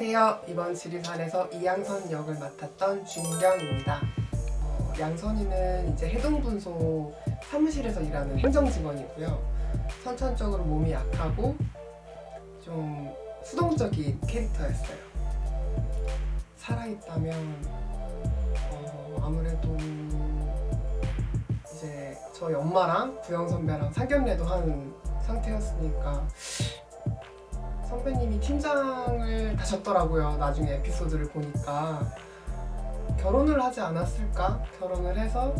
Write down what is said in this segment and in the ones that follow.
안녕하세요. 이번 지리산에서 이양선 역을 맡았던 준경입니다. 어, 양선이는 이제 해동분소 사무실에서 일하는 행정직원이고요. 선천적으로 몸이 약하고 좀 수동적인 캐릭터였어요. 살아있다면 어, 아무래도 이제 저희 엄마랑 부영 선배랑 상견례도 한 상태였으니까 선배님이 팀장을 다셨더라고요. 나중에 에피소드를 보니까 결혼을 하지 않았을까? 결혼을 해서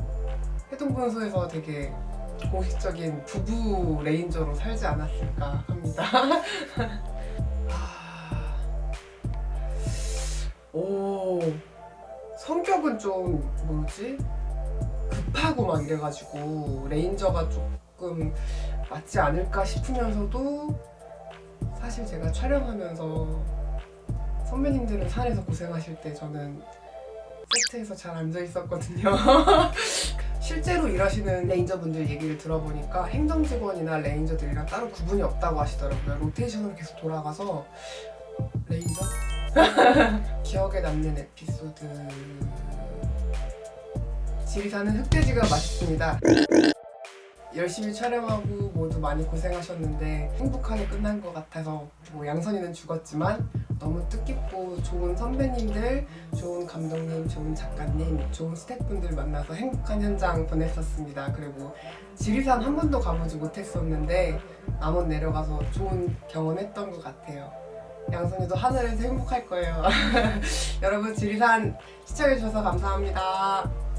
해동분소에서 되게 공식적인 부부 레인저로 살지 않았을까 합니다. 아, 오 성격은 좀 뭐지 급하고 막 이래가지고 레인저가 조금 맞지 않을까 싶으면서도 사실 제가 촬영하면서 선배님들은 산에서 고생하실 때 저는 세트에서 잘 앉아 있었거든요. 실제로 일하시는 레인저분들 얘기를 들어보니까 행정직원이나 레인저들이랑 따로 구분이 없다고 하시더라고요. 로테이션으로 계속 돌아가서 레인저? 기억에 남는 에피소드 지리산은 흑돼지가 맛있습니다. 열심히 촬영하고 모두 많이 고생하셨는데 행복하게 끝난 것 같아서 뭐 양선이는 죽었지만 너무 뜻깊고 좋은 선배님들, 좋은 감독님, 좋은 작가님, 좋은 스태프분들 만나서 행복한 현장 보냈었습니다. 그리고 지리산 한 번도 가보지 못했었는데 남원 내려가서 좋은 경험했던 것 같아요. 양선이도 하늘에서 행복할 거예요. 여러분 지리산 시청해주셔서 감사합니다.